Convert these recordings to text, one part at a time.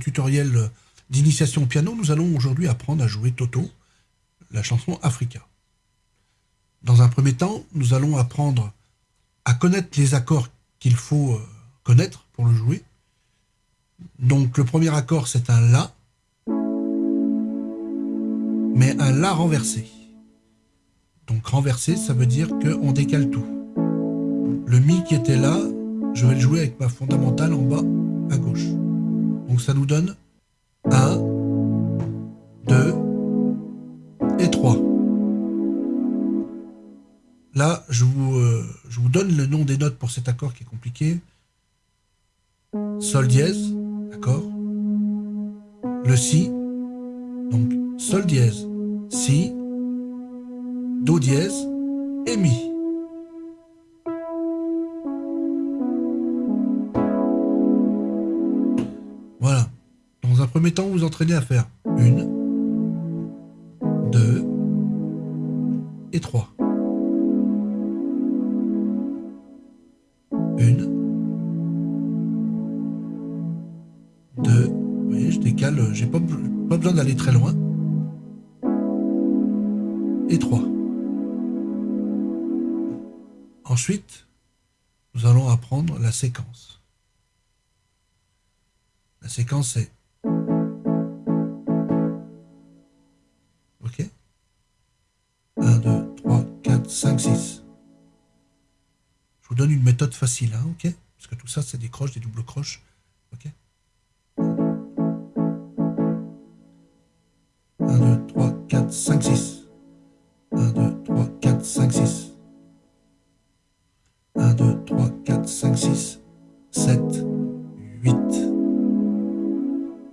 tutoriel d'initiation au piano, nous allons aujourd'hui apprendre à jouer Toto, la chanson Africa. Dans un premier temps, nous allons apprendre à connaître les accords qu'il faut euh, connaître pour le jouer. Donc le premier accord, c'est un La, mais un La renversé. Donc renversé, ça veut dire qu'on décale tout. Le Mi qui était là, je vais le jouer avec ma fondamentale en bas à gauche. Donc ça nous donne 1, 2 et 3. Là, je vous, euh, je vous donne le nom des notes pour cet accord qui est compliqué. Sol dièse, d'accord Le Si, donc Sol dièse, Si, Do dièse et Mi. Premier temps, vous vous entraînez à faire une, deux et trois. Une, deux, vous voyez, je décale, j'ai pas, pas besoin d'aller très loin. Et trois. Ensuite, nous allons apprendre la séquence. La séquence est méthode facile, hein, OK Parce que tout ça, c'est des croches, des doubles croches. OK 1, 2, 3, 4, 5, 6. 1, 2, 3, 4, 5, 6. 1, 2, 3, 4, 5, 6, 7, 8.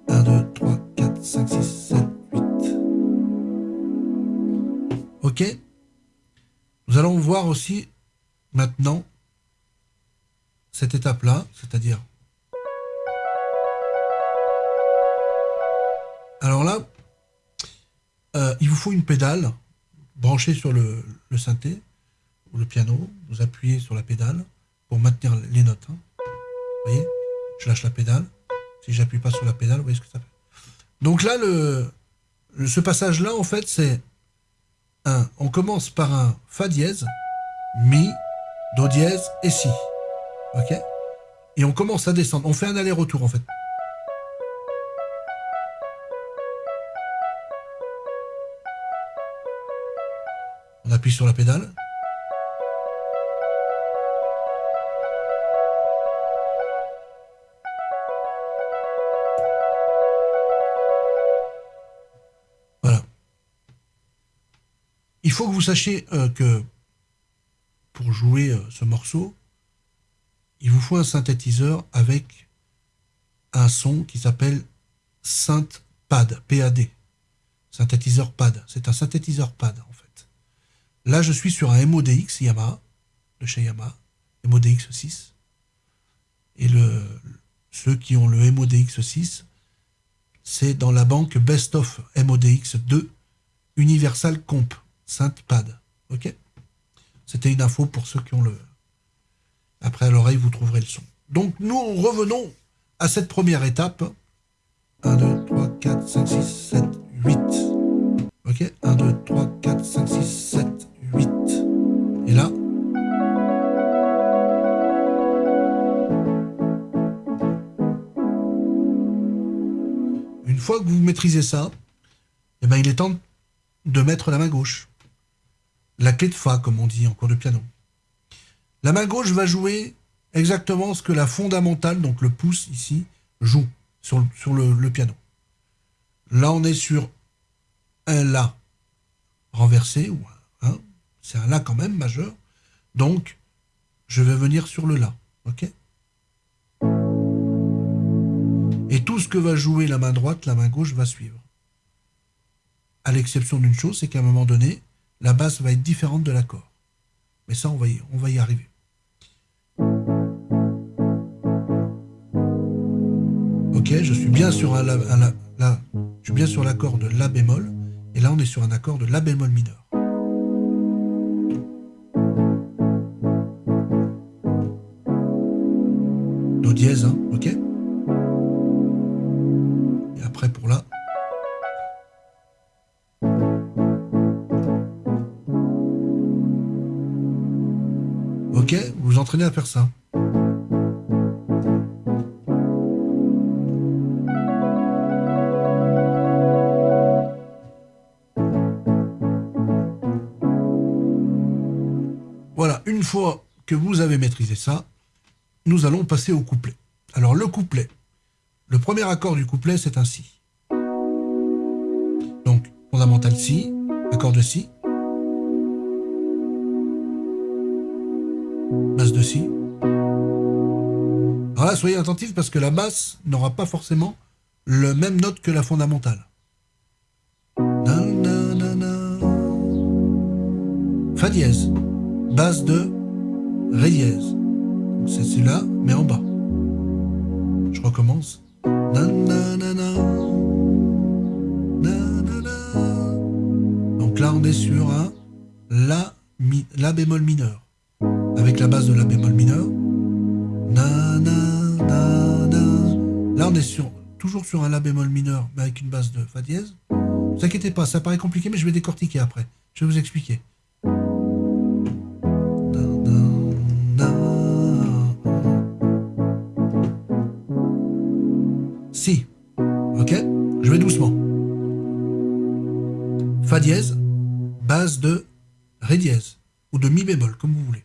1, 2, 3, 4, 5, 6, 7, 8. Ok Nous allons voir aussi maintenant cette étape-là, c'est-à-dire... Alors là, euh, il vous faut une pédale branchée sur le, synthé ou le piano, vous appuyez sur la pédale pour maintenir les notes. Hein. Vous voyez Je lâche la pédale. Si j'appuie pas sur la pédale, vous voyez ce que ça fait. Donc là, ce passage-là, en fait, c'est un. On commence par un Fa dièse, Mi, Do dièse et Si. Ok Et on commence à descendre. On fait un aller-retour, en fait. On appuie sur la pédale. Il faut que vous sachiez euh, que pour jouer euh, ce morceau, il vous faut un synthétiseur avec un son qui s'appelle synth pad. Synthétiseur pad. C'est un synthétiseur pad en fait. Là, je suis sur un MODX Yamaha, de chez Yamaha, MODX 6. Et ceux qui ont le MODX 6, c'est dans la banque Best of MODX 2 Universal Comp. Sainte-Pad. Ok? C'était une info pour ceux qui ont le... Après à l'oreille, vous trouverez le son. Donc nous revenons à cette première étape. 1, 2, 3, 4, 5, 6, 7, 8. Ok? 1, 2, 3, 4, 5, 6, 7, 8. Et là... Une fois que vous maîtrisez ça, eh ben, il est temps de mettre la main gauche la clé de Fa, comme on dit en cours de piano. La main gauche va jouer exactement ce que la fondamentale, donc le pouce ici, joue sur, le, piano. Là, on est sur un La renversé, ou un, c'est un La quand même majeur. Donc, je vais venir sur le La. ok? Et tout ce que va jouer la main droite, la main gauche va suivre. À l'exception d'une chose, c'est qu'à un moment donné, la basse va être différente de l'accord. Mais ça, on va y, on va y arriver. Ok, je suis bien sur un, je suis bien sur l'accord de La bémol, et là on est sur un accord de La bémol mineur. Do dièse, hein, ok? Entraînez à faire ça. Voilà, une fois que vous avez maîtrisé ça, nous allons passer au couplet. Alors le couplet, le premier accord du couplet, c'est un Si. Donc, fondamental Si, accord de Si, basse de Si. Alors là, soyez attentifs parce que la basse n'aura pas forcément le même note que la fondamentale. Fa dièse, basse de Ré dièse. C'est celui-là, mais en bas. Je recommence. Donc là, on est sur un la bémol mineur avec la base de la bémol mineur. Là, on est toujours sur un La bémol mineur, mais avec une base de Fa dièse. Ne vous inquiétez pas, ça paraît compliqué, mais je vais décortiquer après. Je vais vous expliquer. Si. Ok Je vais doucement. Fa dièse, base de Ré dièse, ou de Mi bémol, comme vous voulez.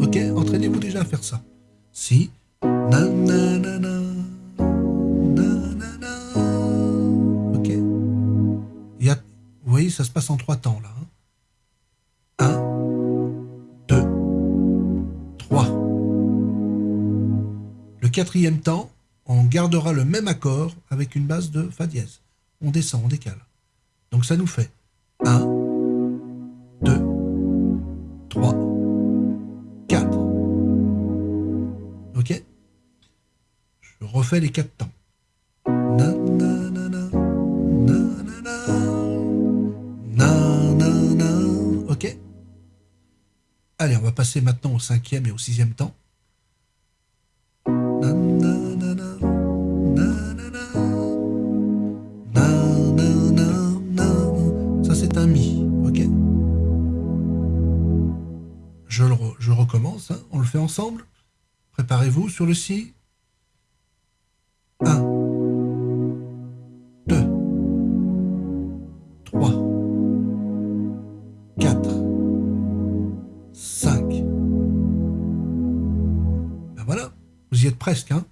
Ok, entraînez-vous déjà à faire ça. Si. Ok. Il y a, vous voyez, ça se passe en trois temps là. 1, 2, 3. Le quatrième temps, on gardera le même accord avec une base de Fa dièse. On descend, on décale. Donc ça nous fait 1, refait les quatre temps. Ok Allez, on va passer maintenant au cinquième et au sixième temps. Ça c'est un mi, ok je, le je recommence, hein. on le fait ensemble. Préparez-vous sur le si. Presque. Hein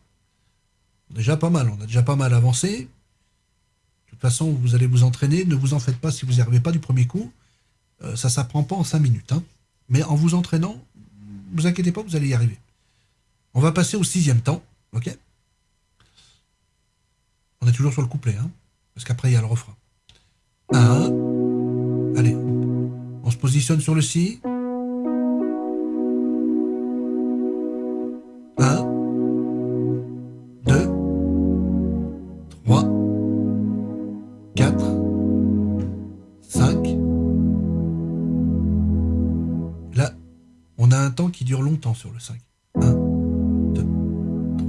déjà pas mal, on a déjà pas mal avancé. De toute façon, vous allez vous entraîner. Ne vous en faites pas si vous n'y arrivez pas du premier coup. Euh, ça s'apprend pas en 5 minutes. hein. Mais en vous entraînant, vous inquiétez pas, vous allez y arriver. On va passer au sixième temps. Ok? On est toujours sur le couplet, hein, parce qu'après il y a le refrain. Un. Allez, on se positionne sur le si. Un temps qui dure longtemps sur le 5. 1, 2, 3,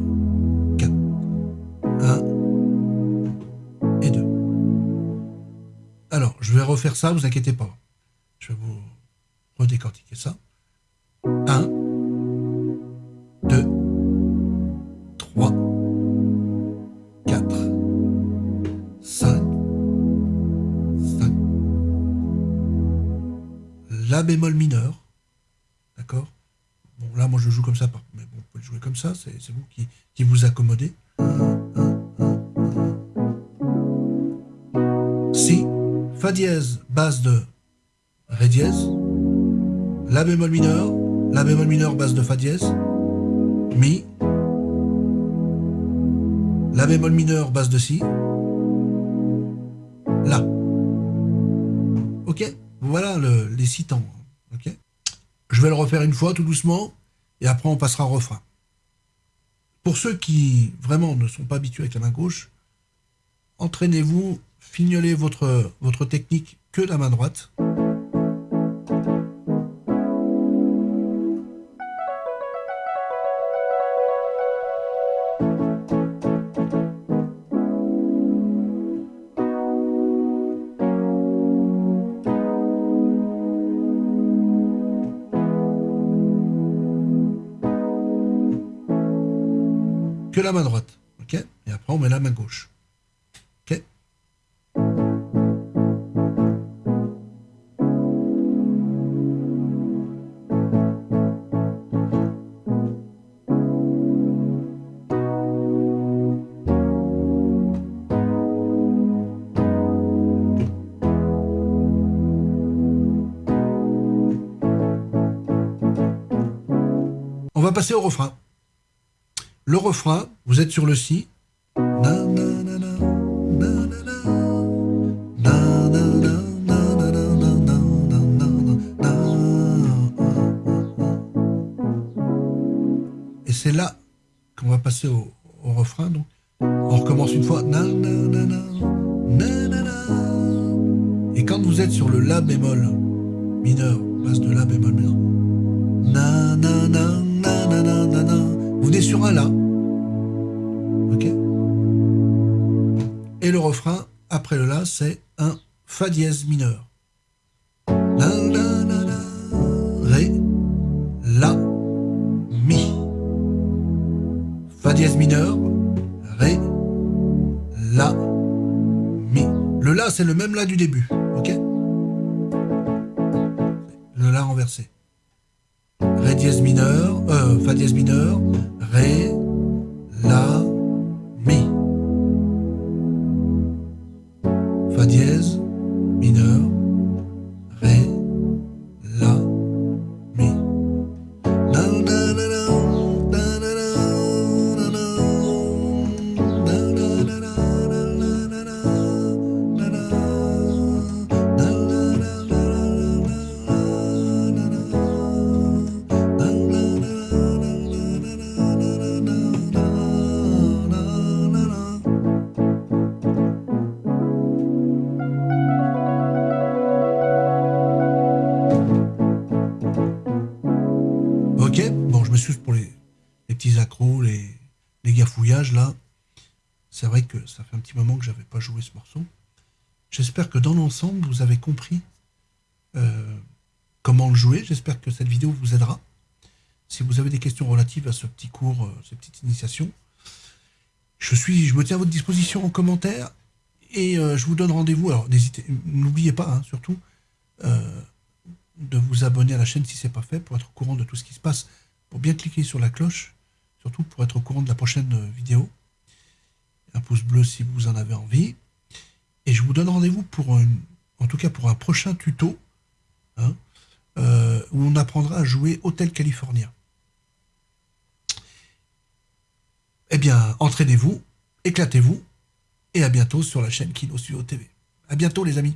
4. 1 et 2. Alors, je vais refaire ça, vous inquiétez pas. Je vais vous redécortiquer ça. 1, 2, 3, 4, 5, 5. La bémol mineur. D'accord? Bon, là, moi, je joue comme ça, mais bon, vous pouvez jouer comme ça, c'est vous qui, qui vous accommodez. Si, Fa dièse, base de Ré dièse, La bémol mineur, La bémol mineur, base de Fa dièse, Mi, La bémol mineur, base de Si, La. Ok? Voilà le- les six temps. Vais le refaire une fois tout doucement et après on passera au refrain. Pour ceux qui vraiment ne sont pas habitués avec la main gauche, entraînez-vous, fignolez votre, votre technique que la main droite. La main droite. Ok Et après, on met la main gauche. Ok On va passer au refrain. Le refrain, vous êtes sur le si. Et c'est là qu'on va passer au, refrain. Donc. On recommence une fois. Et quand vous êtes sur le La bémol mineur, base de La bémol mineur, sur un La. Ok Et le refrain, après le La, c'est un Fa dièse mineur. La, la, la, la, Ré, La, Mi. Fa dièse mineur, Ré, La, Mi. Le La, c'est le même La du début. Ok Le La renversé. Ré dièse mineur, euh, Fa dièse mineur, Ré, La, les gafouillages là. C'est vrai que ça fait un petit moment que j'avais pas joué ce morceau. J'espère que dans l'ensemble, vous avez compris euh, comment le jouer. J'espère que cette vidéo vous aidera. Si vous avez des questions relatives à ce petit cours, euh, cette petite initiation, je, suis, je me tiens à votre disposition en commentaire et euh, je vous donne rendez-vous. Alors n'hésitez, n'oubliez pas, hein, surtout, de vous abonner à la chaîne si ce n'est pas fait pour être au courant de tout ce qui se passe, pour bien cliquer sur la cloche, surtout pour être au courant de la prochaine vidéo. Un pouce bleu si vous en avez envie. Et je vous donne rendez-vous pour, une, en tout cas pour un prochain tuto, hein, euh, où on apprendra à jouer Hôtel California. Eh bien, entraînez-vous, éclatez-vous, et à bientôt sur la chaîne Kino TV. À bientôt les amis